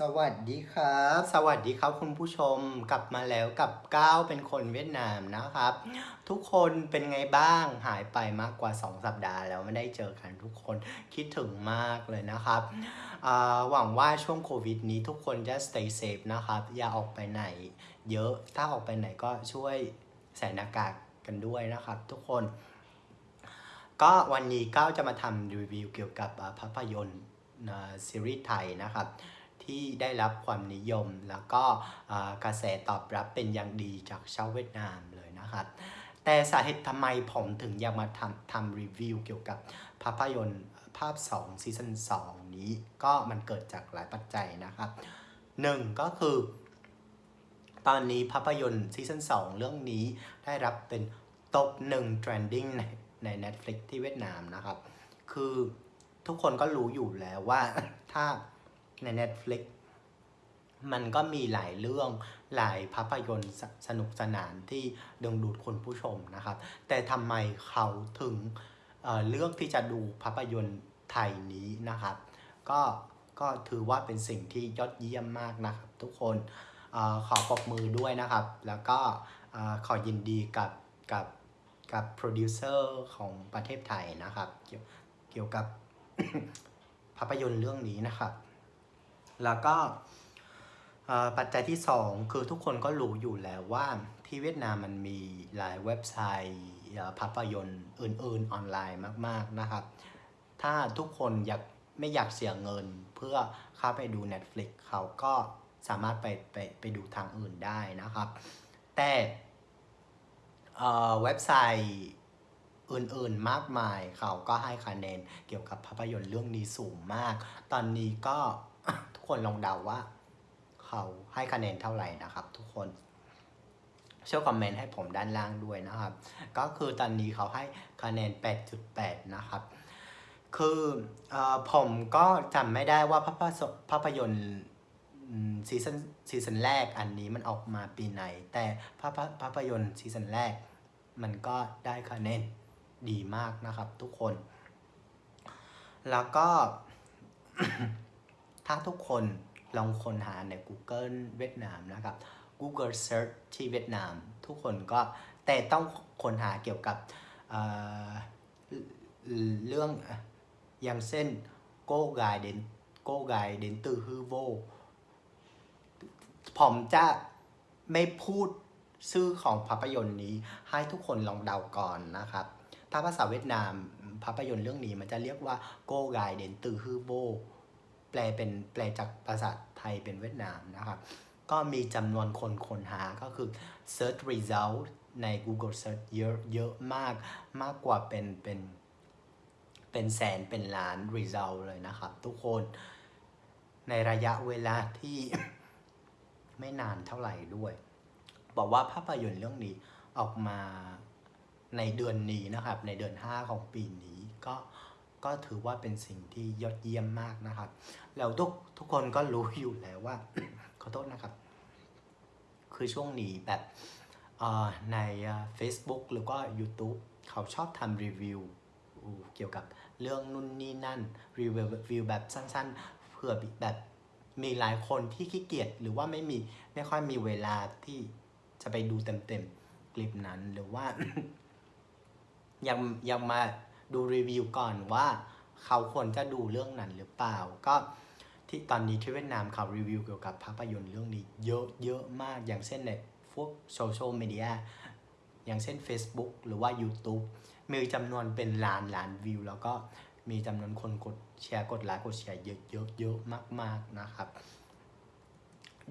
สวัสดีครับ สวัสดีครับคุณผู้ชมกลับมาแล้วกับก้าวเป็นคนเวียดนามนะครับ ทุกคนเป็นไงบ้างหายไปมากกว่า 2 สัปดาห์แล้วไม่ได้เจอกันทุกคนคิดถึงมากเลยนะครับอ่าหวังว่าช่วงโควิดนี้ทุกคนจะ stay safe นะครับ อย่าออกไปไหน เยอะถ้าออกไปไหนก็ช่วยใส่หน้ากากกันด้วยนะครับ ทุกคน ก็วันนี้ก้าวจะมาทำรีวิวเกี่ยวกับอ่าภาพยนตร์อ่าซีรีส์ไทยนะครับ ที่ได้รับความนิยม แล้วก็กระแสตอบรับเป็นอย่างดีจากชาวเวียดนามเลยนะครับแต่สาเหตุทำไมผมถึงอยากมาทำทำรีวิวเกี่ยวกับภาพยนตร์ภาพ2ซีซั่น2 นี้ก็มันเกิดจากหลายปัจจัยนะครับหนึ่งก็คือ ตอนนี้ภาพยนตร์ซีซั่น2 เรื่องนี้ได้รับเป็นตบหนึ่ง trending ในใน Netflix ที่เวียดนามนะครับ คือทุกคนก็รู้อยู่แล้วว่าถ้า ใน Netflix มันก็มีหลายเรื่องหลายภาพยนตร์สนุกสนานที่ดึงดูดคนผู้ชมนะครับ แต่ทำไมเขาถึงเเลือกที่จะดูภาพยนตร์ไทยนี้นะครับ ก็ก็ถือว่าเป็นสิ่งที่ยอดเยี่ยมมากนะครับ ทุกคนอขอปรบมือด้วยนะครับ แล้วก็ขอยินดีกับกับกับโปรดิวเซอร์ของประเทศไทยนะครับ เกี่ยวกับภาพยนตร์เรื่องนี้นะครับ แล้วก็ปัจจัยที่ 2 คือทุกคนก็รู้อยู่แล้วว่าที่เวียดนามมันมีหลายเว็บไซต์ภาพยนตร์อื่นๆออนไลน์มากๆนะครับ ถ้าทุกคนอยากไม่อยากเสียเงินเพื่อเข้าไปดู Netflix เขาก็สามารถไปไปไปดูทางอื่นได้นะครับ แต่เว็บไซต์อื่นๆมากมายเขาก็ให้คะแนนเกี่ยวกับภาพยนตร์เรื่องนี้สูงมาก ตอนนี้ก็ ทุกคนลองเดาว่า เขาให้คะแนนเท่าไหร่นะครับ ทุกคนช่วยคอมเมนต์ให้ผมด้านล่างด้วยนะครับ ก็คือตอนนี้เขาให้คะแนน 8.8 นะครับ คือผมก็จำไม่ได้ว่าภาพยนตร์ภาพยนตร์ซีซันซีซันแรกอันนี้มันออกมาปีไหน แต่ภาพภาพยนตร์ซีซันแรก มันก็ได้คะแนนดีมากนะครับทุกคน แล้วก็ ถ้าทุกคนลองค้นหาใน Google เวียดนามนะครับ Google Search ที่เวียดนาม ทุกคนก็แต่ต้องค้นหาเกี่ยวกับเเรื่องอย่างเช่นโก้กายเดนโก้กายเดนตือฮือโวผมจะไม่พูดชื่อของภาพยนตร์นี้ให้ทุกคนลองเดาก่อนนะครับถ้าภาษาเวียดนามภาพยนตร์เรื่องนี้มันจะเรียกว่าโก้กายเดนตือฮือโว แปลเป็นแปลจากภาษาไทยเป็นเวียดนามนะครับ ก็มีจำนวนคนค้นหาก็คือ search result ใน Google Search เยอะเยอะมากมากกว่าเป็นเป็นเป็นแสนเป็นล้าน result เลยนะครับ ทุกคนในระยะเวลาที่ไม่นานเท่าไหร่ด้วย บอกว่าภาพยนตร์เรื่องนี้ออกมาในเดือนนี้นะครับ ในเดือน 5 ของปีนี้ก็ ก็ถือว่าเป็นสิ่งที่ยอดเยี่ยมมากนะครับ แล้วทุกทุกคนก็รู้อยู่แล้วว่า ขอโทษนะครับ คือช่วงนี้แบบในเอ่อ Facebook หรือก็ YouTube เขาชอบทำรีวิวเกี่ยวกับเรื่องนู่นนี่นั่นรีวิวแบบสั้นๆเพื่อแบบมีหลายคนที่ขี้เกียจหรือว่าไม่มีไม่ค่อยมีเวลาที่จะไปดูเต็มๆคลิปนั้นหรือว่ายังยังมา ดูรีวิวก่อนว่าเขาควรจะดูเรื่องนั้นหรือเปล่า ก็ที่ตอนนี้ที่เวียดนามเขารีวิวเกี่ยวกับภาพยนตร์เรื่องนี้เยอะเยอะมากอย่างเช่นในพวกโซเชียลมีเดียอย่างเช่น Facebook หรือว่า YouTube มีจำนวนเป็นล้านล้านวิว แล้วก็มีจำนวนคนกดแชร์กดไลค์กดแชร์เยอะเยอะเยอะมาก ๆ นะครับ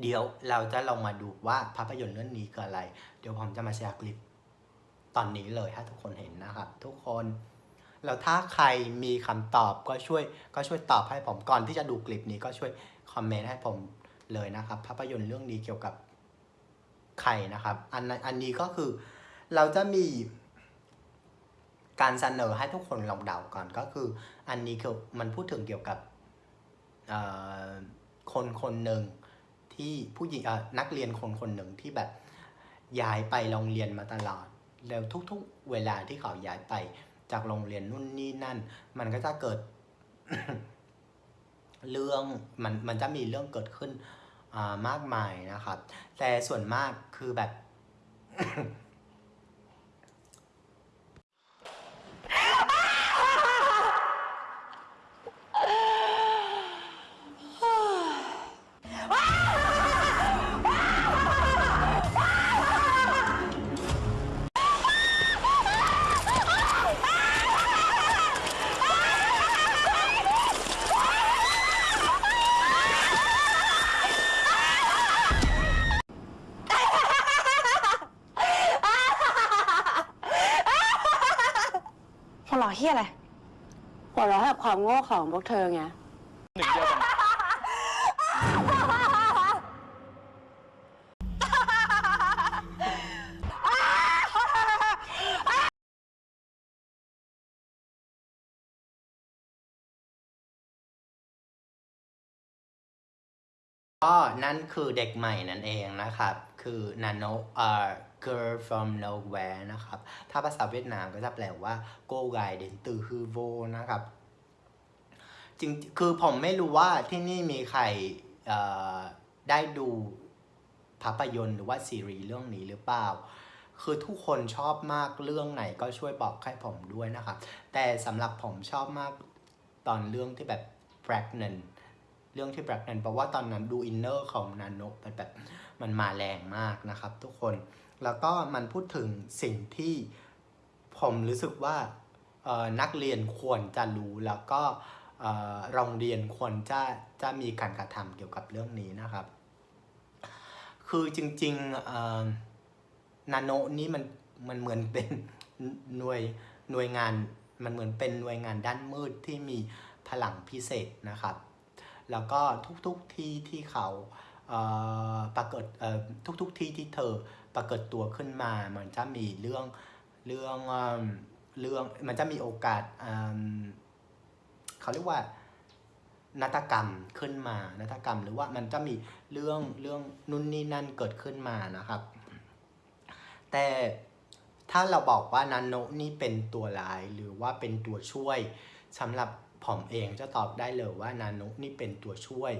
เดี๋ยวเราจะลองมาดูว่าภาพยนตร์เรื่องนี้คืออะไร เดี๋ยวผมจะมาแชร์คลิปตอนนี้เลยถ้าทุกคนเห็นนะครับ ทุกคน แล้วถ้าใครมีคำตอบก็ช่วยก็ช่วยตอบให้ผมก่อนที่จะดูคลิปนี้ก็ช่วยคอมเมนต์ให้ผมเลยนะครับ ภาพยนตร์เรื่องนี้เกี่ยวกับใครนะครับ อันอันนี้ก็คือเราจะมีการเสนอให้ทุกคนลองเดาก่อนก็คือ อันนี้คือมันพูดถึงเกี่ยวกับคนคนหนึ่งที่ผู้หญิงเอ่อนักเรียนคนคนหนึ่งที่แบบย้ายไปโรงเรียนมาตลอด แล้วทุกๆ เวลาที่เขาย้ายไป จากโรงเรียนนู่นนี่นั่น มันก็จะเกิด เรื่องมันมันจะมีเรื่องเกิดขึ้นอ่ามากมายนะครับ แต่ส่วนมากคือแบบ โง่ของพวกเธอไง หนึ่งเดียวกัน ก็นั่นคือเด็กใหม่นั่นเองนะครับ คือ nano เอ่อ girl from nowhere นะครับ ถ้าภาษาเวียดนามก็จะแปลว่า go gai đến từ hư vô นะครับ จริงคือผมไม่รู้ว่าที่นี่มีใครได้ดูภาพยนตร์หรือว่าซีรีส์เรื่องนี้หรือเปล่า คือทุกคนชอบมากเรื่องไหนก็ช่วยบอกให้ผมด้วยนะครับ แต่สำหรับผมชอบมากตอนเรื่องที่แบบ pregnant เรื่องที่ pregnant เพราะว่าตอนนั้นดูอินเนอร์ของนาโนมันแบบมันมาแรงมากนะครับทุกคน แล้วก็มันพูดถึงสิ่งที่ผมรู้สึกว่านักเรียนควรจะรู้แล้วก็ โรงเรียนควรจะจะมีการกระทำเกี่ยวกับเรื่องนี้นะครับ คือจริงๆนาโนนี่มันมันเหมือนเป็นหน่วยหน่วยงานมันเหมือนเป็นหน่วยงานด้านมืดที่มีพลังพิเศษนะครับ แล้วก็ทุกๆทที่ที่เขาเปรากฏทุกๆทที่ที่เธอปรากฏตัวขึ้นมา มันจะมีเรื่องเรื่องเรื่องมันจะมีโอกาสอ เขาเรียกว่านาฏกรรมขึ้นมานาฏกรรมหรือว่ามันจะมีเรื่องเรื่องนู่นนี่นั่นเกิดขึ้นมานะครับ แต่ถ้าเราบอกว่านาโนนี่เป็นตัวร้ายหรือว่าเป็นตัวช่วยสำหรับผมเองจะตอบได้เลยว่านาโนนี่เป็นตัวช่วย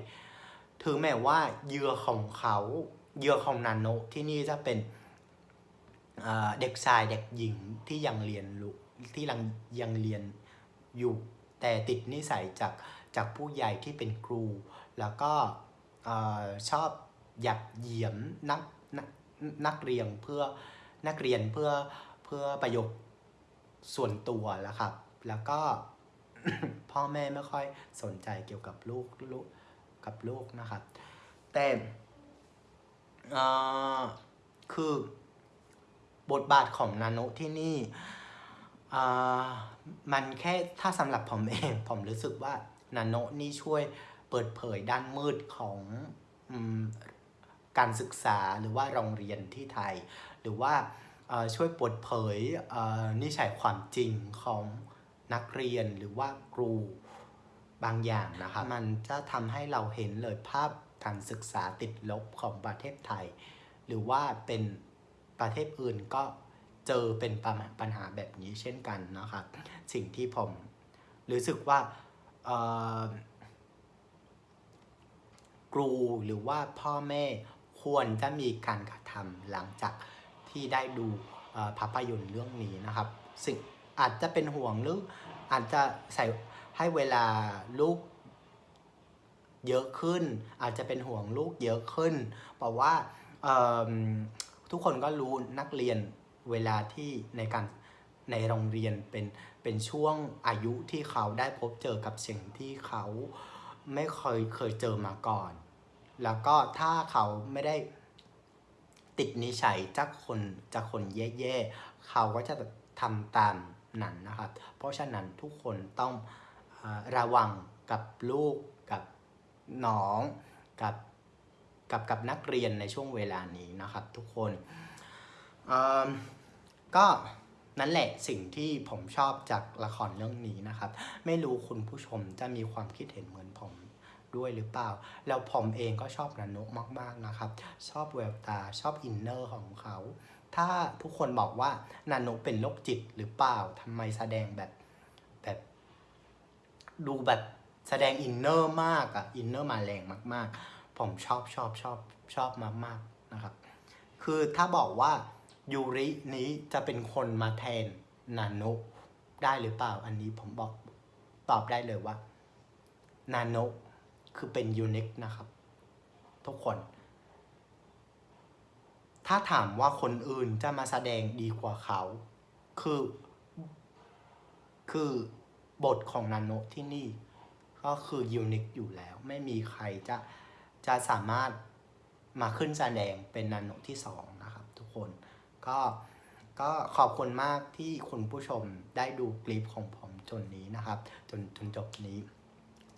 ถึงแม้ว่าเหยื่อของเขาเหยื่อของนาโนที่นี่จะเป็นเอ่อเด็กชายเด็กหญิงที่ยังเรียนรู้ที่ยังยังเรียนอยู่ แต่ติดนิสัยจากจากผู้ใหญ่ที่เป็นครู แล้วก็อชอบหยับเหยียมนักนักนักเรียนเพื่อนักเรียนเพื่อเพื่อประโยชน์ส่วนตัวแล้วครับ แล้วก็พ่อแม่ไม่ค่อยสนใจเกี่ยวกับลูกลูกกับลูกนะครับ แต่คือบทบาทของนาโนที่นี่ มันแค่ถ้าสำหรับผมเอง ผมรู้สึกว่านาโนนี่ช่วยเปิดเผยด้านมืดของอการศึกษาหรือว่าโรงเรียนที่ไทย หรือว่าช่วยเปิดเผยนิสัยความจริงของนักเรียนหรือว่าครูบางอย่างนะครับมันจะทำให้เราเห็นเลยภาพการศึกษาติดลบของประเทศไทย หรือว่าเป็นประเทศอื่นก็ เจอเป็นปัญหาปัญหาแบบนี้เช่นกันนะครับ สิ่งที่ผมรู้สึกว่าครูหรือว่าพ่อแม่ควรจะมีการกระทำหลังจากที่ได้ดูภาพยนตร์เรื่องนี้นะครับ สิ่งอาจจะเป็นห่วงหรืออาจจะใส่ให้เวลาลูกเยอะขึ้น อาจจะเป็นห่วงลูกเยอะขึ้น เพราะว่าทุกคนก็รู้นักเรียน เวลาที่ในการในโรงเรียนเป็นเป็นช่วงอายุที่เขาได้พบเจอกับสิ่งที่เขาไม่เคยเคยเจอมาก่อน แล้วก็ถ้าเขาไม่ได้ติดนิสัยจากคนจากคนแย่ๆ เขาก็จะทำตามนั้นนะครับ เพราะฉะนั้นทุกคนต้องอระวังกับลูกกับน้องกับกับกับนักเรียนในช่วงเวลานี้นะครับทุกคน ก็นั่นแหละสิ่งที่ผมชอบจากละครเรื่องนี้นะครับ ไม่รู้คุณผู้ชมจะมีความคิดเห็นเหมือนผมด้วยหรือเปล่า แล้วผมเองก็ชอบแนนโน๊ะมาก ๆ นะครับ ชอบแววตาชอบ inner ของเขา ถ้าทุกคนบอกว่าแนนโน๊ะเป็นโรคจิตหรือเปล่าทำไมแสดงแบบแบบ ดูแบบแสดง inner มากอะ inner มาแรงมาก ๆ ผมชอบชอบชอบชอบมากๆนะครับ คือถ้าบอกว่า ยูรินี้จะเป็นคนมาแทนนาโนได้หรือเปล่า อันนี้ผมบอกตอบได้เลยว่านาโนคือเป็นยูนิคนะครับ ทุกคน ถ้าถามว่าคนอื่นจะมาแสดงดีกว่าเขา คือ คือบทของนาโนที่นี่ ก็คือยูนิคอยู่แล้ว ไม่มีใครจะจะสามารถมาขึ้นแสดงเป็นนาโนที่สองนะครับทุกคน ก็ก็ขอบคุณมากที่คุณผู้ชมได้ดูคลิปของผมจนนี้นะครับ จนจนจบนี้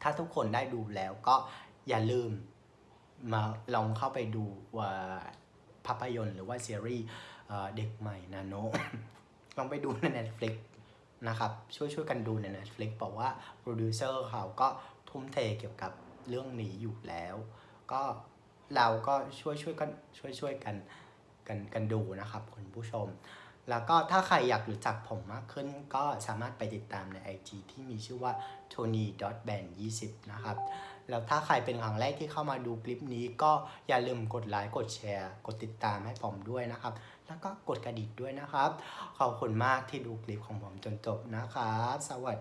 ถ้าทุกคนได้ดูแล้วก็อย่าลืมมาลองเข้าไปดูว่าภาพยนตร์หรือว่าซีรีส์เด็กใหม่นาโนลองไปดูใน Netflix นะครับ ช่วยช่วยกันดูใน Netflix บอกว่าโปรดิวเซอร์เขาก็ทุ่มเทเกี่ยวกับเรื่องนี้อยู่แล้ว ก็เราก็ช่วยช่วยกันช่วยช่วยกัน กันกันดูนะครับคุณผู้ชม แล้วก็ถ้าใครอยากรู้จักผมมากขึ้น ก็สามารถไปติดตามใน IG ที่มีชื่อว่า tony band 20นะครับ แล้วถ้าใครเป็นครั้งแรกที่เข้ามาดูคลิปนี้ก็อย่าลืมกดไลค์กดแชร์ กดติดตามให้ผมด้วยนะครับ แล้วก็กดกระดิ่งด้วยนะครับ ขอบคุณมากที่ดูคลิปของผมจนจบนะครับ สวัสดี